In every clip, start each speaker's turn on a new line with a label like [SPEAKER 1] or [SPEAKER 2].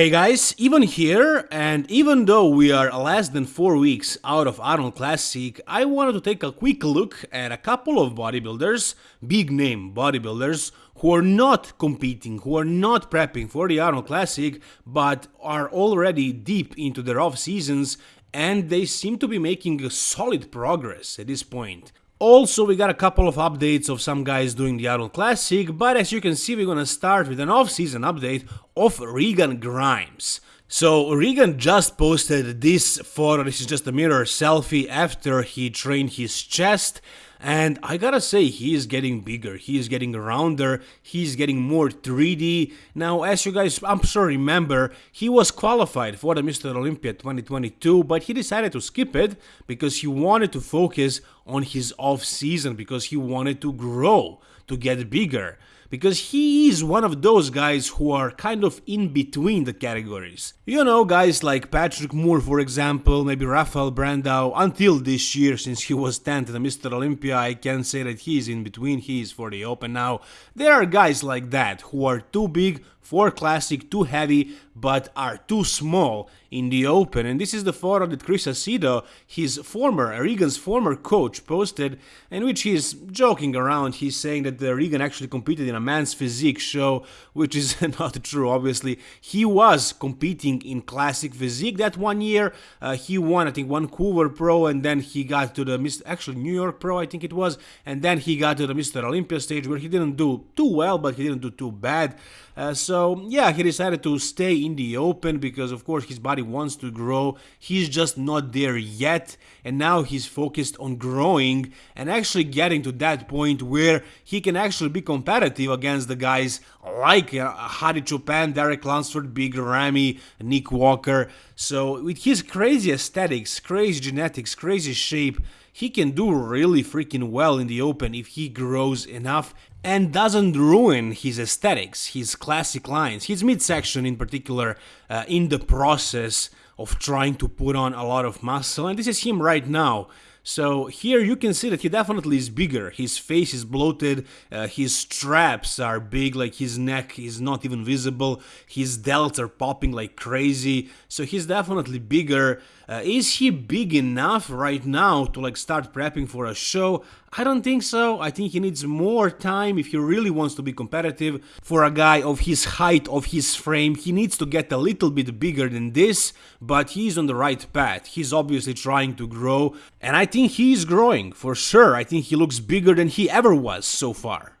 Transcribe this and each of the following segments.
[SPEAKER 1] Hey guys, even here, and even though we are less than 4 weeks out of Arnold Classic, I wanted to take a quick look at a couple of bodybuilders, big name bodybuilders, who are not competing, who are not prepping for the Arnold Classic, but are already deep into their off seasons and they seem to be making solid progress at this point. Also, we got a couple of updates of some guys doing the Arnold Classic, but as you can see, we're gonna start with an off-season update of Regan Grimes. So Regan just posted this photo, this is just a mirror selfie after he trained his chest and I gotta say, he is getting bigger, he is getting rounder, he's getting more 3D. Now, as you guys, I'm sure remember, he was qualified for the Mr. Olympia 2022, but he decided to skip it because he wanted to focus on his off season, because he wanted to grow, to get bigger because he is one of those guys who are kind of in between the categories. You know, guys like Patrick Moore, for example, maybe Rafael Brandao, until this year, since he was 10th at Mr. Olympia, I can say that he is in between, he is for the Open now. There are guys like that who are too big for Classic, too heavy, but are too small in the open. And this is the photo that Chris Aceto, his former, Regan's former coach, posted, in which he's joking around. He's saying that uh, Regan actually competed in a man's physique show, which is not true, obviously. He was competing in classic physique that one year. Uh, he won, I think, Vancouver Pro, and then he got to the Mr. actually New York Pro, I think it was, and then he got to the Mr. Olympia stage where he didn't do too well, but he didn't do too bad. Uh, so yeah, he decided to stay in the open because of course his body wants to grow. He's just not there yet, and now he's focused on growing and actually getting to that point where he can actually be competitive against the guys like uh, Hadi Choopan, Derek Lunsford, Big Ramy, Nick Walker. So with his crazy aesthetics, crazy genetics, crazy shape, he can do really freaking well in the open if he grows enough and doesn't ruin his aesthetics, his classic lines, his midsection in particular, uh, in the process of trying to put on a lot of muscle. And this is him right now. So here you can see that he definitely is bigger. His face is bloated, uh, his straps are big, like his neck is not even visible, his delts are popping like crazy, so he's definitely bigger. Uh, is he big enough right now to like start prepping for a show? I don't think so. I think he needs more time if he really wants to be competitive. For a guy of his height, of his frame, he needs to get a little bit bigger than this, but he's on the right path. He's obviously trying to grow, and I think he's growing, for sure. I think he looks bigger than he ever was so far.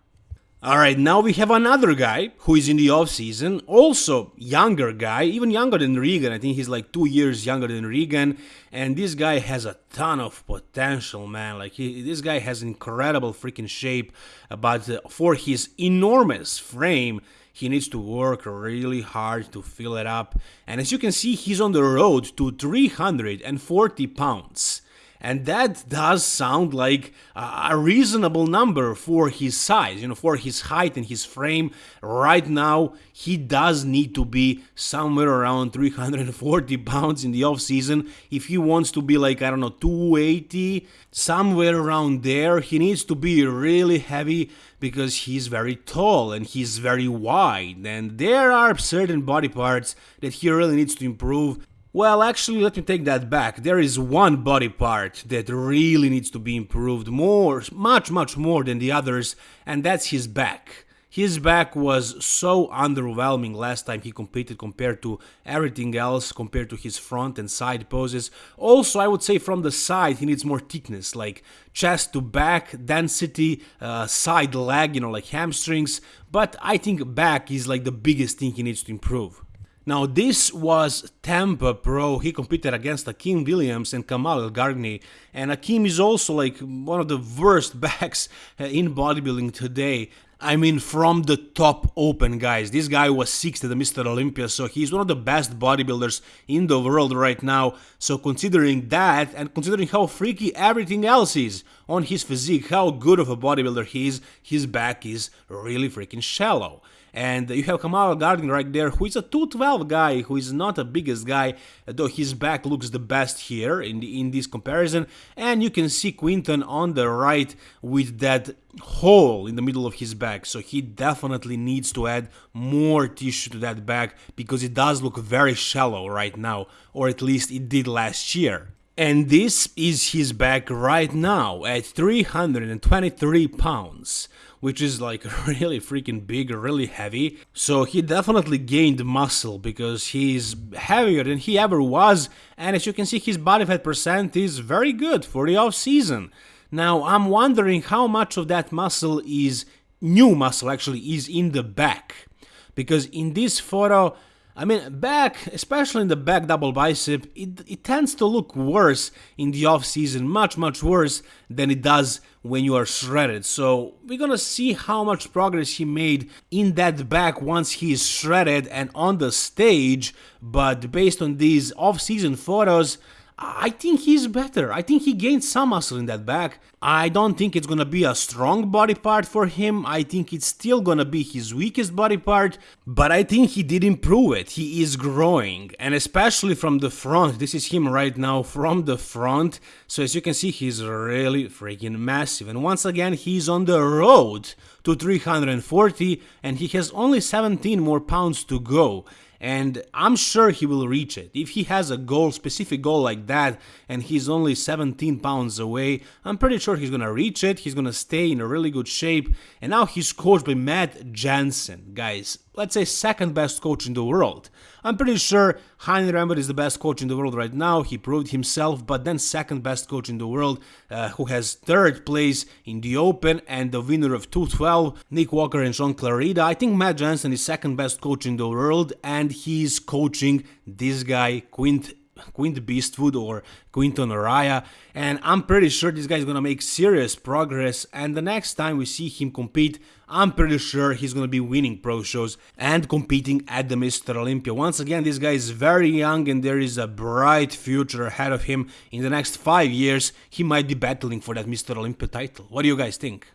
[SPEAKER 1] Alright, now we have another guy who is in the off season, also younger guy, even younger than Regan. I think he's like two years younger than Regan, and this guy has a ton of potential, man. Like he, this guy has incredible freaking shape, but uh, for his enormous frame, he needs to work really hard to fill it up. And as you can see, he's on the road to 340 pounds and that does sound like a reasonable number for his size, you know, for his height and his frame. Right now, he does need to be somewhere around 340 pounds in the off season. If he wants to be like, I don't know, 280, somewhere around there, he needs to be really heavy because he's very tall and he's very wide. And there are certain body parts that he really needs to improve well, actually, let me take that back. There is one body part that really needs to be improved more, much, much more than the others, and that's his back. His back was so underwhelming last time he competed compared to everything else, compared to his front and side poses. Also, I would say from the side, he needs more thickness, like chest to back density, uh, side leg, you know, like hamstrings. But I think back is like the biggest thing he needs to improve. Now this was Tampa Pro, he competed against Akim Williams and Kamal El and Akim is also like one of the worst backs uh, in bodybuilding today. I mean, from the top open, guys. This guy was sixth at the Mr. Olympia, so he's one of the best bodybuilders in the world right now. So considering that, and considering how freaky everything else is on his physique, how good of a bodybuilder he is, his back is really freaking shallow. And you have Kamal Elgargni right there, who is a 212 guy, who is not the biggest guy, though his back looks the best here in the, in this comparison. And you can see Quinton on the right with that hole in the middle of his back. So he definitely needs to add more tissue to that back because it does look very shallow right now, or at least it did last year. And this is his back right now at 323 pounds, which is like really freaking big, really heavy. So he definitely gained muscle because he's heavier than he ever was. And as you can see, his body fat percent is very good for the off season. Now, I'm wondering how much of that muscle is new muscle actually is in the back. Because in this photo, I mean, back, especially in the back double bicep, it, it tends to look worse in the off season, much, much worse than it does when you are shredded. So we're gonna see how much progress he made in that back once he is shredded and on the stage. But based on these off season photos, I think he's better. I think he gained some muscle in that back. I don't think it's gonna be a strong body part for him. I think it's still gonna be his weakest body part, but I think he did improve it. He is growing, and especially from the front. This is him right now from the front. So as you can see, he's really freaking massive. And once again, he's on the road to 340, and he has only 17 more pounds to go and I'm sure he will reach it. If he has a goal, specific goal like that, and he's only 17 pounds away, I'm pretty sure he's gonna reach it. He's gonna stay in a really good shape. And now he's coached by Matt Jansen, guys let's say second best coach in the world. I'm pretty sure Hany Rambod is the best coach in the world right now. He proved himself, but then second best coach in the world, uh, who has third place in the Open and the winner of 212, Nick Walker and Shaun Clarida. I think Matt Jansen is second best coach in the world, and he's coaching this guy Quint Quint Beastwood or Quinton Eriya, and I'm pretty sure this guy is gonna make serious progress. And the next time we see him compete, I'm pretty sure he's gonna be winning pro shows and competing at the Mr. Olympia. Once again, this guy is very young and there is a bright future ahead of him. In the next five years, he might be battling for that Mr. Olympia title. What do you guys think?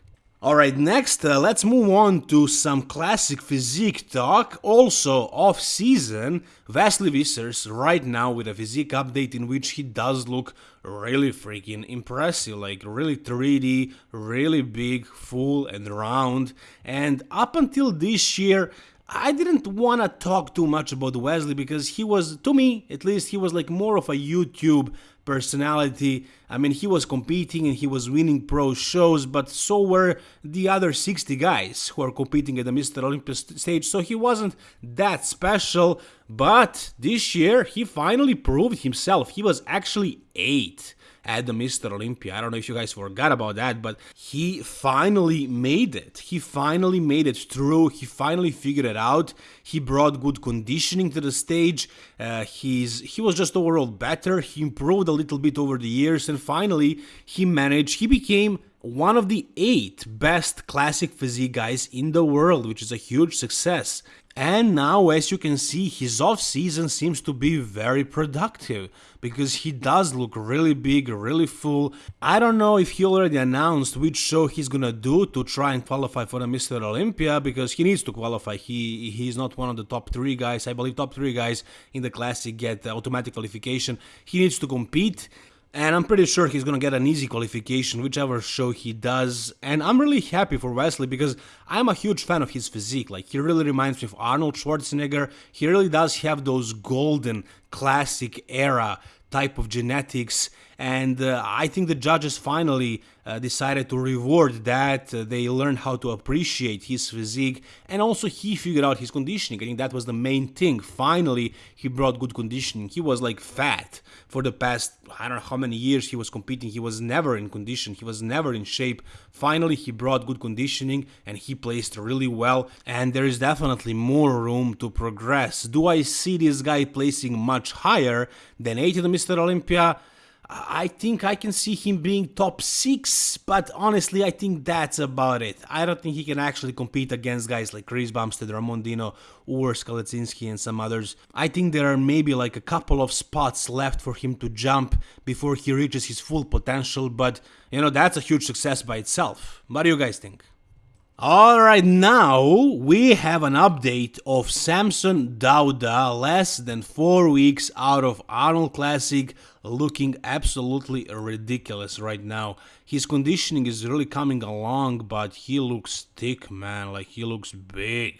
[SPEAKER 1] Alright, next uh, let's move on to some classic physique talk. Also, off season, Wesley Vissers right now with a physique update in which he does look really freaking impressive, like really 3D, really big, full and round. And up until this year, I didn't want to talk too much about Wesley because he was, to me at least, he was like more of a YouTube personality. I mean, he was competing and he was winning pro shows, but so were the other 60 guys who are competing at the Mr. Olympus stage, so he wasn't that special. But this year, he finally proved himself. He was actually 8 at the Mr. Olympia. I don't know if you guys forgot about that, but he finally made it. He finally made it through. He finally figured it out. He brought good conditioning to the stage. Uh, he's he was just overall better. He improved a little bit over the years, and finally he managed. He became one of the eight best classic physique guys in the world, which is a huge success. And now, as you can see, his off season seems to be very productive because he does look really big, really full. I don't know if he already announced which show he's gonna do to try and qualify for the Mr. Olympia because he needs to qualify. He he's not one of the top three guys. I believe top three guys in the classic get automatic qualification. He needs to compete and I'm pretty sure he's gonna get an easy qualification, whichever show he does. And I'm really happy for Wesley because I'm a huge fan of his physique. Like, he really reminds me of Arnold Schwarzenegger. He really does have those golden, classic era type of genetics and uh, I think the judges finally uh, decided to reward that. Uh, they learned how to appreciate his physique, and also he figured out his conditioning. I think that was the main thing. Finally, he brought good conditioning. He was like fat for the past I don't know how many years he was competing. He was never in condition. He was never in shape. Finally, he brought good conditioning, and he placed really well. And there is definitely more room to progress. Do I see this guy placing much higher than 80 Mr. Olympia? I think I can see him being top 6, but honestly, I think that's about it. I don't think he can actually compete against guys like Chris Bumstead, Ramondino, Urs Kalecinski, and some others. I think there are maybe like a couple of spots left for him to jump before he reaches his full potential, but you know, that's a huge success by itself. What do you guys think? Alright, now we have an update of Samson Dauda, less than 4 weeks out of Arnold Classic, looking absolutely ridiculous right now. His conditioning is really coming along, but he looks thick, man, like he looks big.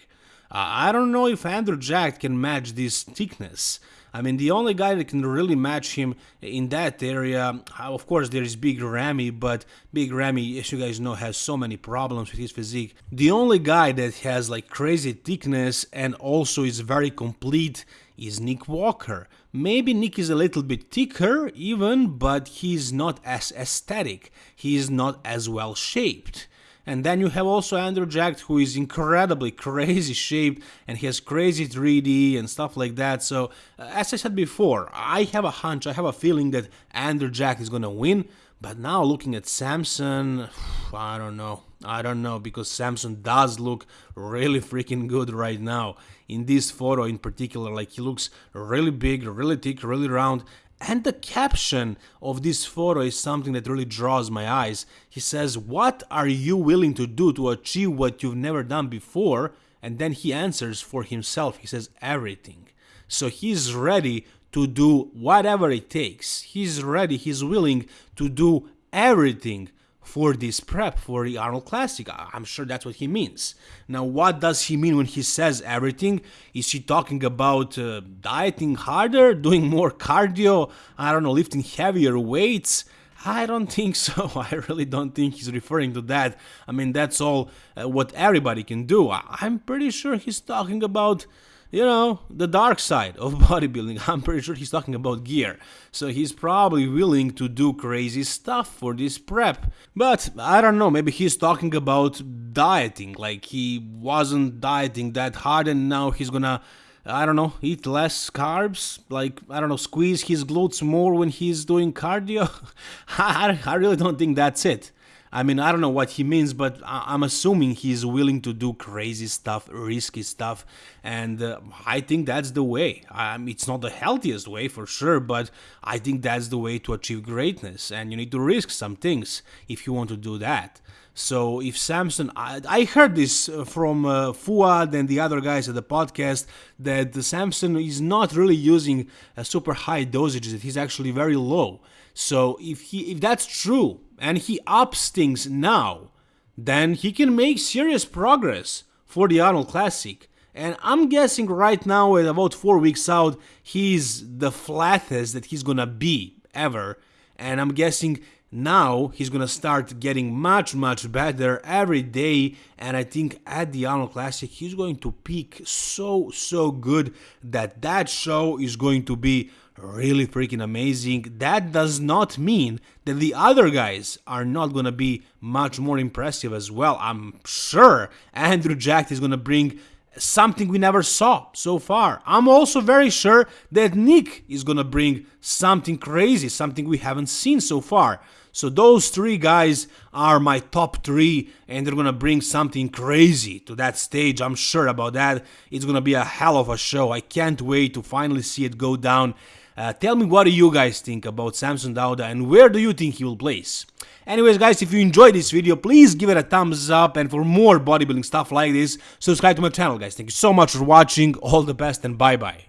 [SPEAKER 1] Uh, I don't know if Andrew Jacked can match this thickness. I mean, the only guy that can really match him in that area, uh, of course, there is Big Ramy, but Big Ramy, as you guys know, has so many problems with his physique. The only guy that has like crazy thickness and also is very complete is Nick Walker. Maybe Nick is a little bit thicker even, but he's not as aesthetic. He's not as well shaped. And then you have also Andrew Jacked, who is incredibly crazy shaped and he has crazy 3D and stuff like that. So, uh, as I said before, I have a hunch, I have a feeling that Andrew Jacked is gonna win. But now looking at Samson, I don't know. I don't know because Samson does look really freaking good right now. In this photo in particular, like he looks really big, really thick, really round, and the caption of this photo is something that really draws my eyes. He says, What are you willing to do to achieve what you've never done before? And then he answers for himself. He says, Everything. So he's ready to do whatever it takes. He's ready, he's willing to do everything for this prep for the Arnold Classic. I'm sure that's what he means. Now, what does he mean when he says everything? Is he talking about uh, dieting harder, doing more cardio, I don't know, lifting heavier weights? I don't think so. I really don't think he's referring to that. I mean, that's all uh, what everybody can do. I'm pretty sure he's talking about you know, the dark side of bodybuilding. I'm pretty sure he's talking about gear. So he's probably willing to do crazy stuff for this prep. But I don't know, maybe he's talking about dieting. Like he wasn't dieting that hard and now he's gonna. I don't know, eat less carbs, like, I don't know, squeeze his glutes more when he's doing cardio. I, I really don't think that's it. I mean, I don't know what he means, but I'm assuming he's willing to do crazy stuff, risky stuff, and uh, I think that's the way. It's not the healthiest way for sure, but I think that's the way to achieve greatness, and you need to risk some things if you want to do that. So if Samson, I, I heard this uh, from uh, Fouad and the other guys at the podcast that Samson is not really using a super high dosages; that he's actually very low. So if he if that's true and he ups things now, then he can make serious progress for the Arnold Classic. And I'm guessing right now, at about four weeks out, he's the flattest that he's gonna be ever. And I'm guessing now he's gonna start getting much much better every day and i think at the arnold classic he's going to peak so so good that that show is going to be really freaking amazing. That does not mean that the other guys are not gonna be much more impressive as well i'm sure. Andrew Jacked is gonna bring something we never saw so far. I'm also very sure that Nick is gonna bring something crazy, something we haven't seen so far. So those three guys are my top three, and they're gonna bring something crazy to that stage. I'm sure about that. It's gonna be a hell of a show. I can't wait to finally see it go down. Uh, tell me what do you guys think about Samson Dauda and where do you think he will place? Anyways guys, if you enjoyed this video, please give it a thumbs up and for more bodybuilding stuff like this, subscribe to my channel guys. Thank you so much for watching, all the best and bye bye.